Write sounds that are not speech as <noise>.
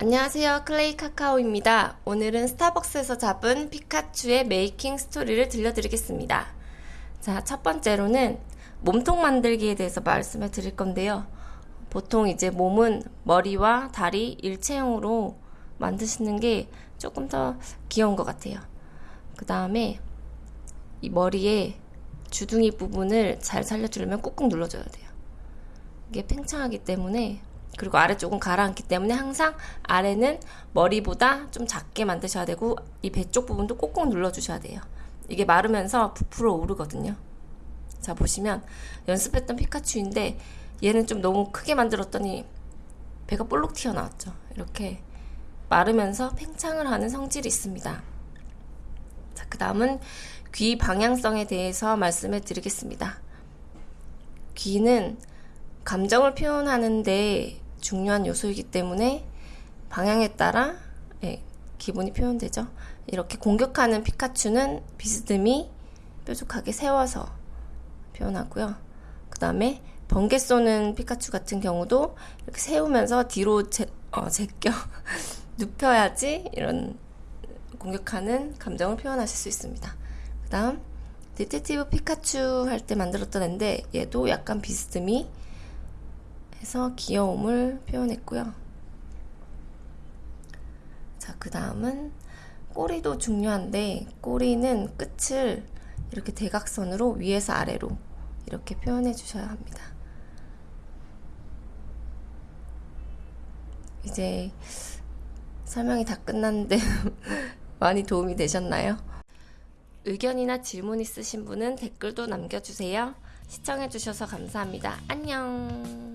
안녕하세요. 클레이 카카오입니다. 오늘은 스타벅스에서 잡은 피카츄의 메이킹 스토리를 들려드리겠습니다. 자, 첫 번째로는 몸통 만들기에 대해서 말씀을 드릴 건데요. 보통 이제 몸은 머리와 다리 일체형으로 만드시는 게 조금 더 귀여운 것 같아요. 그 다음에 이 머리에 주둥이 부분을 잘 살려주려면 꾹꾹 눌러줘야 돼요. 이게 팽창하기 때문에 그리고 아래쪽은 가라앉기 때문에 항상 아래는 머리보다 좀 작게 만드셔야 되고 이 배 쪽 부분도 꼭꼭 눌러주셔야 돼요. 이게 마르면서 부풀어 오르거든요. 자 보시면 연습했던 피카츄인데 얘는 좀 너무 크게 만들었더니 배가 볼록 튀어나왔죠. 이렇게 마르면서 팽창을 하는 성질이 있습니다. 자, 그 다음은 귀 방향성에 대해서 말씀을 드리겠습니다. 귀는 감정을 표현하는데 중요한 요소이기 때문에 방향에 따라 예, 기분이 표현되죠. 이렇게 공격하는 피카츄는 비스듬히 뾰족하게 세워서 표현하고요. 그 다음에 번개 쏘는 피카츄 같은 경우도 이렇게 세우면서 뒤로 제, 어, 제껴 <laughs> 눕혀야지 이런 공격하는 감정을 표현하실 수 있습니다. 그 다음 Detective 피카츄 할 때 만들었던 앤데 얘도 약간 비스듬히 해서 귀여움을 표현했고요. 자, 그 다음은 꼬리도 중요한데 꼬리는 끝을 이렇게 대각선으로 위에서 아래로 이렇게 표현해 주셔야 합니다. 이제 설명이 다 끝났는데 <laughs> 많이 도움이 되셨나요? 의견이나 질문 있으신 분은 댓글도 남겨주세요. 시청해주셔서 감사합니다. 안녕.